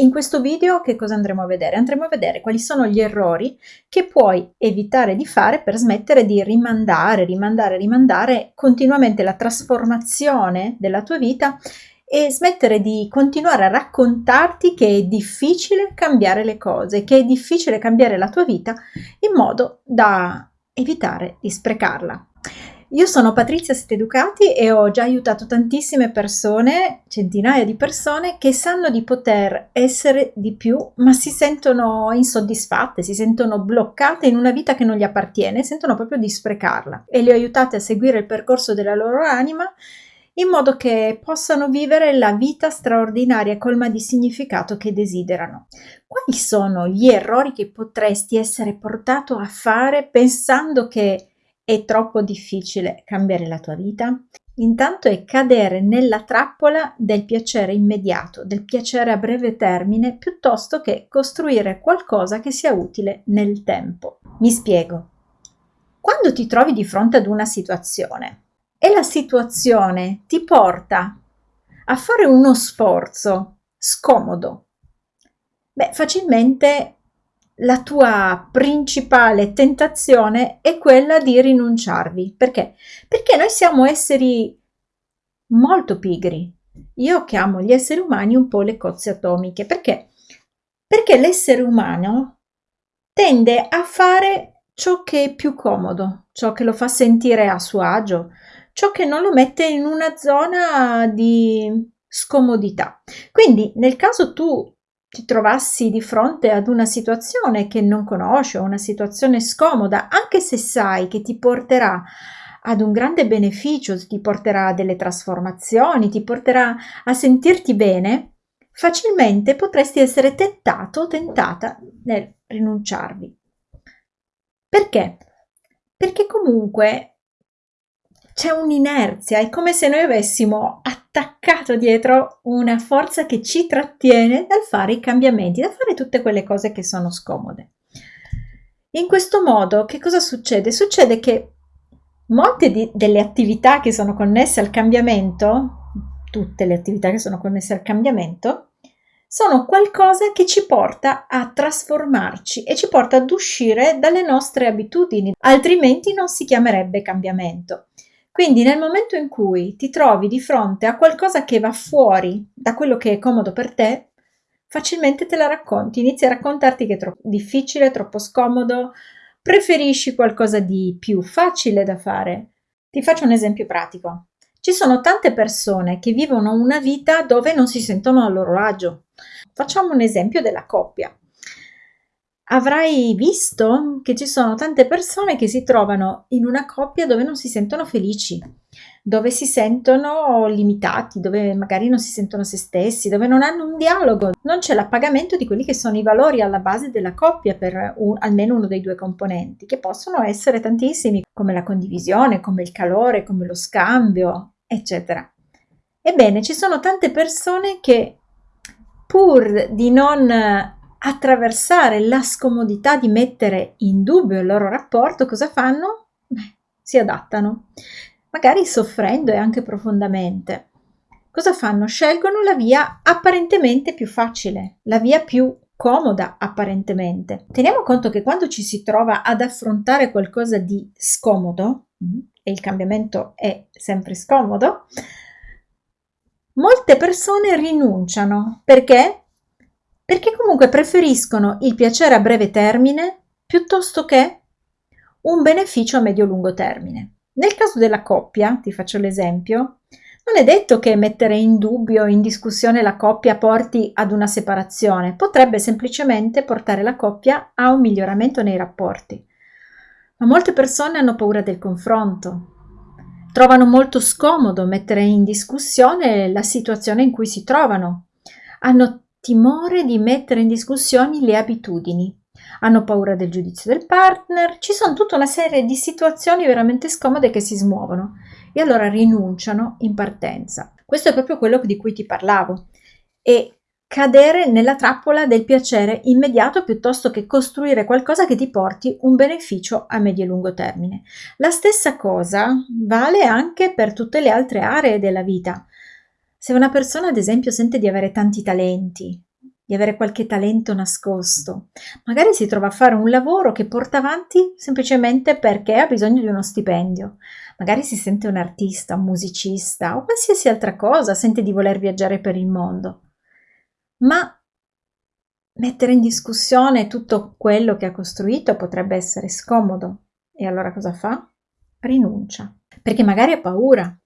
in questo video che cosa andremo a vedere? Andremo a vedere quali sono gli errori che puoi evitare di fare per smettere di rimandare, rimandare, rimandare continuamente la trasformazione della tua vita e smettere di continuare a raccontarti che è difficile cambiare le cose, che è difficile cambiare la tua vita in modo da evitare di sprecarla. Io sono Patrizia Steducati e ho già aiutato tantissime persone, centinaia di persone, che sanno di poter essere di più, ma si sentono insoddisfatte, si sentono bloccate in una vita che non gli appartiene, sentono proprio di sprecarla. E le ho aiutate a seguire il percorso della loro anima in modo che possano vivere la vita straordinaria colma di significato che desiderano. Quali sono gli errori che potresti essere portato a fare pensando che è troppo difficile cambiare la tua vita? Intanto è cadere nella trappola del piacere immediato, del piacere a breve termine, piuttosto che costruire qualcosa che sia utile nel tempo. Mi spiego. Quando ti trovi di fronte ad una situazione e la situazione ti porta a fare uno sforzo scomodo, beh, facilmente la tua principale tentazione è quella di rinunciarvi. Perché? Perché noi siamo esseri molto pigri. Io chiamo gli esseri umani un po' le cozze atomiche. Perché? Perché l'essere umano tende a fare ciò che è più comodo, ciò che lo fa sentire a suo agio, ciò che non lo mette in una zona di scomodità. Quindi nel caso tu ti trovassi di fronte ad una situazione che non conosci o una situazione scomoda, anche se sai che ti porterà ad un grande beneficio, ti porterà a delle trasformazioni, ti porterà a sentirti bene, facilmente potresti essere tentato o tentata nel rinunciarvi. Perché? Perché comunque c'è un'inerzia, è come se noi avessimo attaccato dietro una forza che ci trattiene dal fare i cambiamenti, da fare tutte quelle cose che sono scomode. In questo modo, che cosa succede? Succede che molte di, delle attività che sono connesse al cambiamento, tutte le attività che sono connesse al cambiamento, sono qualcosa che ci porta a trasformarci e ci porta ad uscire dalle nostre abitudini, altrimenti non si chiamerebbe cambiamento. Quindi nel momento in cui ti trovi di fronte a qualcosa che va fuori da quello che è comodo per te, facilmente te la racconti, inizi a raccontarti che è troppo difficile, troppo scomodo, preferisci qualcosa di più facile da fare. Ti faccio un esempio pratico. Ci sono tante persone che vivono una vita dove non si sentono a loro agio. Facciamo un esempio della coppia. Avrai visto che ci sono tante persone che si trovano in una coppia dove non si sentono felici, dove si sentono limitati, dove magari non si sentono se stessi, dove non hanno un dialogo, non c'è l'appagamento di quelli che sono i valori alla base della coppia per un, almeno uno dei due componenti, che possono essere tantissimi, come la condivisione, come il calore, come lo scambio, eccetera. Ebbene, ci sono tante persone che pur di non attraversare la scomodità di mettere in dubbio il loro rapporto, cosa fanno? Beh, si adattano, magari soffrendo e anche profondamente. Cosa fanno? Scelgono la via apparentemente più facile, la via più comoda apparentemente. Teniamo conto che quando ci si trova ad affrontare qualcosa di scomodo, mm, e il cambiamento è sempre scomodo, molte persone rinunciano perché perché comunque preferiscono il piacere a breve termine piuttosto che un beneficio a medio-lungo termine. Nel caso della coppia, ti faccio l'esempio, non è detto che mettere in dubbio, in discussione la coppia porti ad una separazione, potrebbe semplicemente portare la coppia a un miglioramento nei rapporti. Ma molte persone hanno paura del confronto, trovano molto scomodo mettere in discussione la situazione in cui si trovano, hanno timore di mettere in discussione le abitudini, hanno paura del giudizio del partner, ci sono tutta una serie di situazioni veramente scomode che si smuovono e allora rinunciano in partenza. Questo è proprio quello di cui ti parlavo e cadere nella trappola del piacere immediato piuttosto che costruire qualcosa che ti porti un beneficio a medio e lungo termine. La stessa cosa vale anche per tutte le altre aree della vita. Se una persona, ad esempio, sente di avere tanti talenti, di avere qualche talento nascosto. Magari si trova a fare un lavoro che porta avanti semplicemente perché ha bisogno di uno stipendio. Magari si sente un artista, un musicista o qualsiasi altra cosa, sente di voler viaggiare per il mondo. Ma mettere in discussione tutto quello che ha costruito potrebbe essere scomodo. E allora cosa fa? Rinuncia. Perché magari ha paura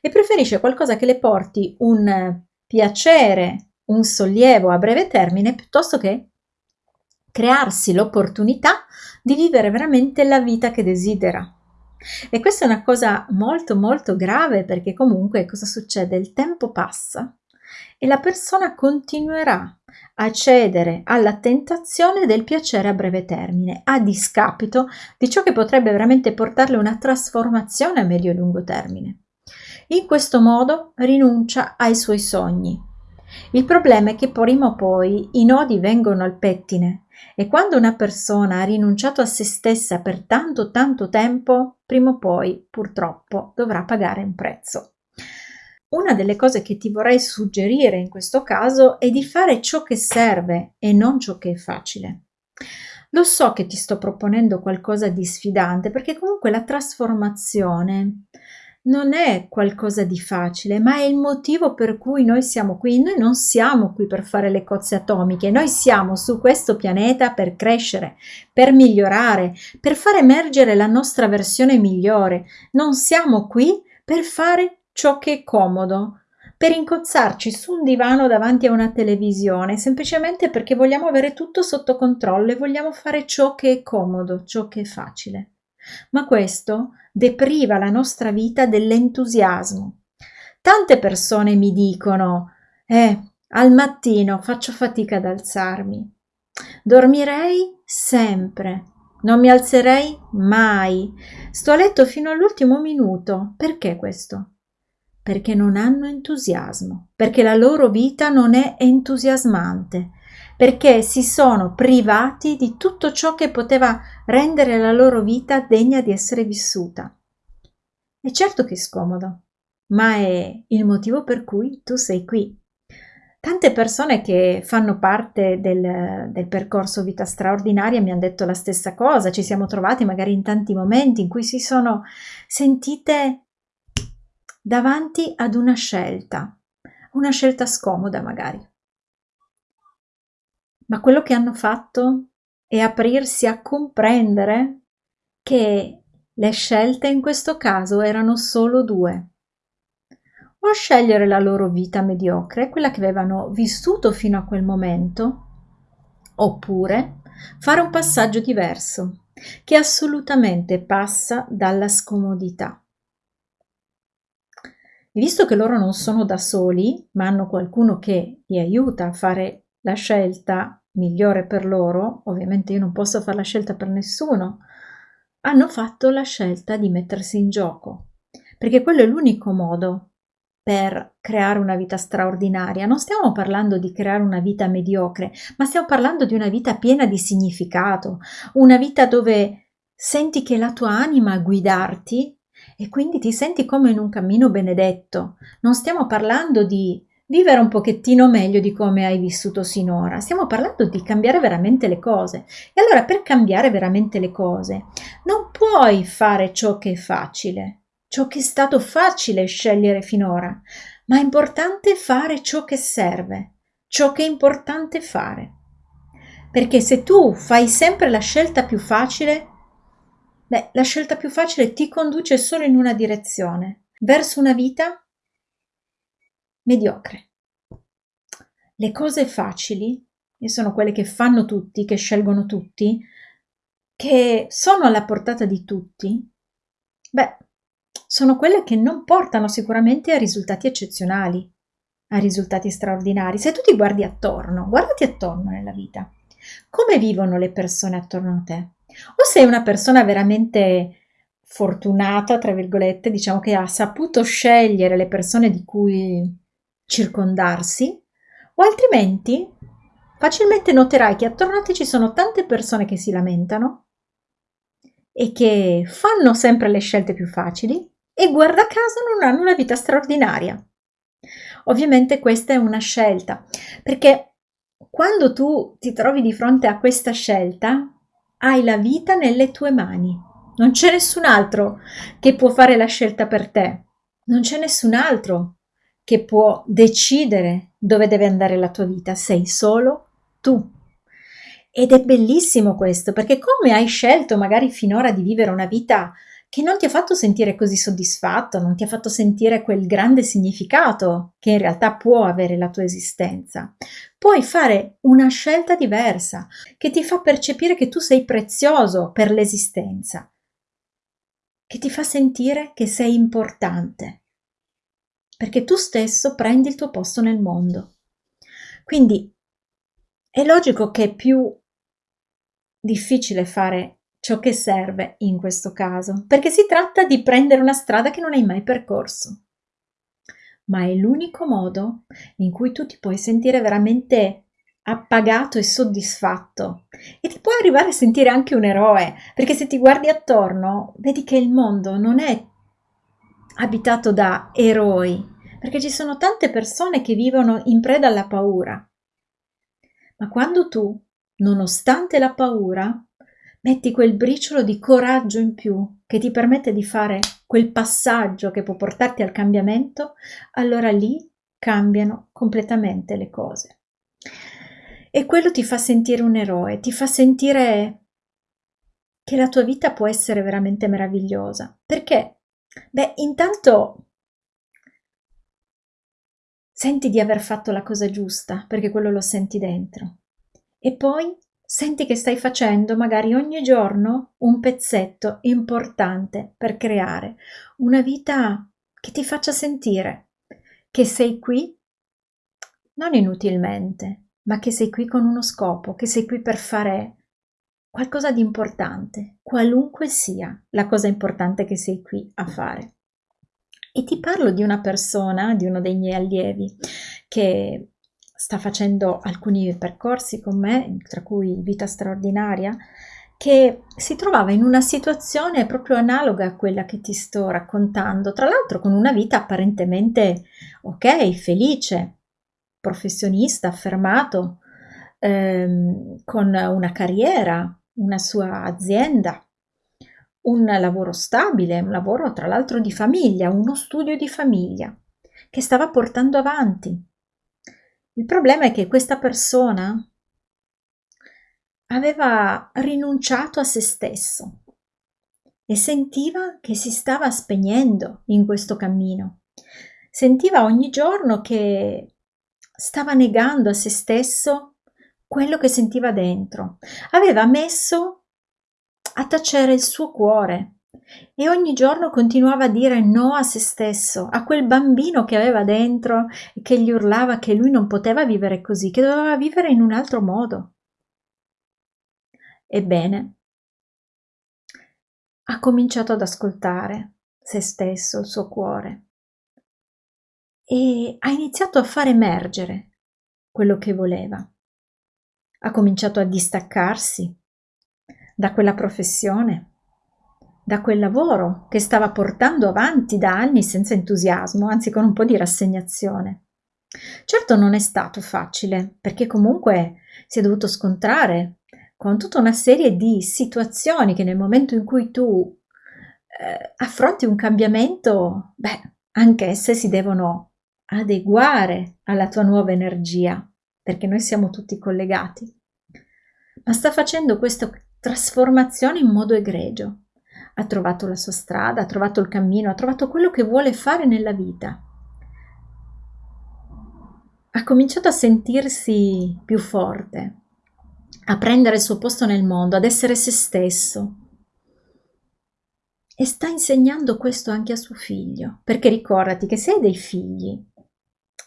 e preferisce qualcosa che le porti un piacere un sollievo a breve termine piuttosto che crearsi l'opportunità di vivere veramente la vita che desidera. E questa è una cosa molto molto grave perché comunque cosa succede? Il tempo passa e la persona continuerà a cedere alla tentazione del piacere a breve termine, a discapito di ciò che potrebbe veramente portarle una trasformazione a medio e lungo termine. In questo modo rinuncia ai suoi sogni, il problema è che prima o poi i nodi vengono al pettine e quando una persona ha rinunciato a se stessa per tanto tanto tempo, prima o poi purtroppo dovrà pagare un prezzo. Una delle cose che ti vorrei suggerire in questo caso è di fare ciò che serve e non ciò che è facile. Lo so che ti sto proponendo qualcosa di sfidante perché comunque la trasformazione non è qualcosa di facile, ma è il motivo per cui noi siamo qui. Noi non siamo qui per fare le cozze atomiche, noi siamo su questo pianeta per crescere, per migliorare, per far emergere la nostra versione migliore. Non siamo qui per fare ciò che è comodo, per incozzarci su un divano davanti a una televisione, semplicemente perché vogliamo avere tutto sotto controllo e vogliamo fare ciò che è comodo, ciò che è facile. Ma questo depriva la nostra vita dell'entusiasmo. Tante persone mi dicono, eh, al mattino faccio fatica ad alzarmi. Dormirei sempre, non mi alzerei mai. Sto a letto fino all'ultimo minuto. Perché questo? Perché non hanno entusiasmo, perché la loro vita non è entusiasmante, perché si sono privati di tutto ciò che poteva rendere la loro vita degna di essere vissuta. E certo che è scomodo, ma è il motivo per cui tu sei qui. Tante persone che fanno parte del, del, percorso vita straordinaria mi hanno detto la stessa cosa, ci siamo trovati magari in tanti momenti in cui si sono sentite davanti ad una scelta, una scelta scomoda magari ma quello che hanno fatto è aprirsi a comprendere che le scelte in questo caso erano solo due. O scegliere la loro vita mediocre, quella che avevano vissuto fino a quel momento, oppure fare un passaggio diverso, che assolutamente passa dalla scomodità. E visto che loro non sono da soli, ma hanno qualcuno che li aiuta a fare la scelta migliore per loro, ovviamente io non posso fare la scelta per nessuno, hanno fatto la scelta di mettersi in gioco, perché quello è l'unico modo per creare una vita straordinaria. Non stiamo parlando di creare una vita mediocre, ma stiamo parlando di una vita piena di significato, una vita dove senti che la tua anima a guidarti e quindi ti senti come in un cammino benedetto. Non stiamo parlando di vivere un pochettino meglio di come hai vissuto sinora. Stiamo parlando di cambiare veramente le cose. E allora per cambiare veramente le cose non puoi fare ciò che è facile, ciò che è stato facile scegliere finora, ma è importante fare ciò che serve, ciò che è importante fare. Perché se tu fai sempre la scelta più facile, beh, la scelta più facile ti conduce solo in una direzione, verso una vita mediocre. Le cose facili, e sono quelle che fanno tutti, che scelgono tutti, che sono alla portata di tutti, beh, sono quelle che non portano sicuramente a risultati eccezionali, a risultati straordinari. Se tu ti guardi attorno, guardati attorno nella vita, come vivono le persone attorno a te? O sei una persona veramente fortunata, tra virgolette, diciamo che ha saputo scegliere le persone di cui circondarsi o altrimenti facilmente noterai che attorno a te ci sono tante persone che si lamentano e che fanno sempre le scelte più facili e guarda caso non hanno una vita straordinaria. Ovviamente questa è una scelta perché quando tu ti trovi di fronte a questa scelta, hai la vita nelle tue mani. Non c'è nessun altro che può fare la scelta per te. Non c'è nessun altro che può decidere dove deve andare la tua vita. Sei solo tu. Ed è bellissimo questo, perché come hai scelto magari finora di vivere una vita che non ti ha fatto sentire così soddisfatto, non ti ha fatto sentire quel grande significato che in realtà può avere la tua esistenza. Puoi fare una scelta diversa che ti fa percepire che tu sei prezioso per l'esistenza, che ti fa sentire che sei importante, perché tu stesso prendi il tuo posto nel mondo. Quindi è logico che è più difficile fare ciò che serve in questo caso, perché si tratta di prendere una strada che non hai mai percorso. Ma è l'unico modo in cui tu ti puoi sentire veramente appagato e soddisfatto e ti puoi arrivare a sentire anche un eroe, perché se ti guardi attorno vedi che il mondo non è abitato da eroi, perché ci sono tante persone che vivono in preda alla paura. Ma quando tu, nonostante la paura, metti quel briciolo di coraggio in più che ti permette di fare quel passaggio che può portarti al cambiamento, allora lì cambiano completamente le cose. E quello ti fa sentire un eroe, ti fa sentire che la tua vita può essere veramente meravigliosa. Perché? Beh, intanto senti di aver fatto la cosa giusta, perché quello lo senti dentro. E poi Senti che stai facendo magari ogni giorno un pezzetto importante per creare una vita che ti faccia sentire che sei qui non inutilmente, ma che sei qui con uno scopo, che sei qui per fare qualcosa di importante, qualunque sia la cosa importante che sei qui a fare. E ti parlo di una persona, di uno dei miei allievi, che sta facendo alcuni percorsi con me, tra cui Vita straordinaria, che si trovava in una situazione proprio analoga a quella che ti sto raccontando, tra l'altro con una vita apparentemente ok, felice, professionista, affermato, ehm, con una carriera, una sua azienda, un lavoro stabile, un lavoro tra l'altro di famiglia, uno studio di famiglia che stava portando avanti il problema è che questa persona aveva rinunciato a se stesso e sentiva che si stava spegnendo in questo cammino. Sentiva ogni giorno che stava negando a se stesso quello che sentiva dentro. Aveva messo a tacere il suo cuore e ogni giorno continuava a dire no a se stesso, a quel bambino che aveva dentro e che gli urlava che lui non poteva vivere così, che doveva vivere in un altro modo. Ebbene, ha cominciato ad ascoltare se stesso, il suo cuore e ha iniziato a far emergere quello che voleva. Ha cominciato a distaccarsi da quella professione da quel lavoro che stava portando avanti da anni senza entusiasmo, anzi con un po' di rassegnazione. Certo non è stato facile, perché comunque si è dovuto scontrare con tutta una serie di situazioni che nel momento in cui tu eh, affronti un cambiamento, beh, anche esse si devono adeguare alla tua nuova energia, perché noi siamo tutti collegati. Ma sta facendo questa trasformazione in modo egregio ha trovato la sua strada, ha trovato il cammino, ha trovato quello che vuole fare nella vita. Ha cominciato a sentirsi più forte, a prendere il suo posto nel mondo, ad essere se stesso. E sta insegnando questo anche a suo figlio, perché ricordati che se hai dei figli,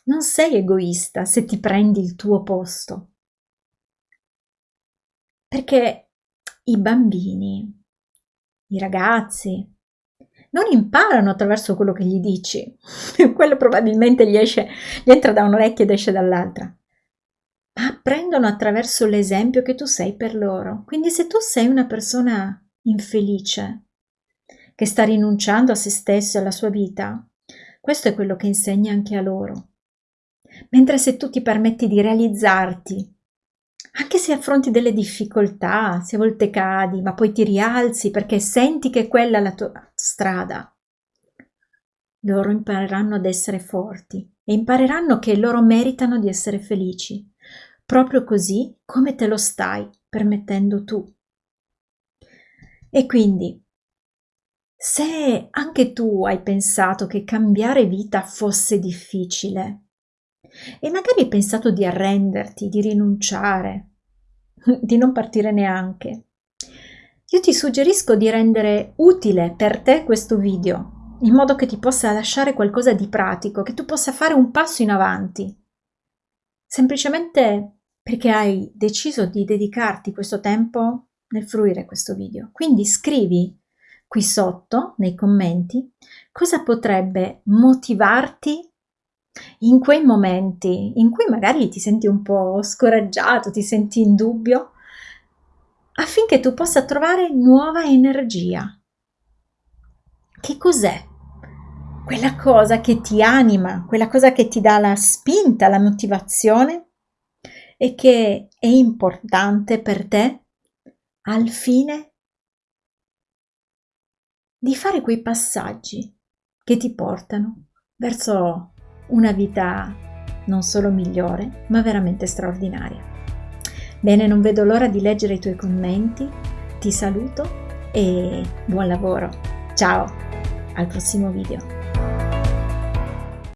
non sei egoista se ti prendi il tuo posto. Perché i bambini i ragazzi non imparano attraverso quello che gli dici, quello probabilmente gli, esce, gli entra da un'orecchia ed esce dall'altra, ma apprendono attraverso l'esempio che tu sei per loro. Quindi se tu sei una persona infelice, che sta rinunciando a se stesso e alla sua vita, questo è quello che insegni anche a loro. Mentre se tu ti permetti di realizzarti anche se affronti delle difficoltà, se a volte cadi, ma poi ti rialzi perché senti che quella è la tua strada, loro impareranno ad essere forti e impareranno che loro meritano di essere felici, proprio così come te lo stai permettendo tu. E quindi, se anche tu hai pensato che cambiare vita fosse difficile, e magari hai pensato di arrenderti, di rinunciare, di non partire neanche. Io ti suggerisco di rendere utile per te questo video, in modo che ti possa lasciare qualcosa di pratico, che tu possa fare un passo in avanti. Semplicemente perché hai deciso di dedicarti questo tempo nel fruire questo video. Quindi scrivi qui sotto nei commenti cosa potrebbe motivarti in quei momenti in cui magari ti senti un po' scoraggiato, ti senti in dubbio, affinché tu possa trovare nuova energia. Che cos'è? Quella cosa che ti anima, quella cosa che ti dà la spinta, la motivazione e che è importante per te al fine di fare quei passaggi che ti portano verso una vita non solo migliore, ma veramente straordinaria. Bene, non vedo l'ora di leggere i tuoi commenti, ti saluto e buon lavoro. Ciao, al prossimo video.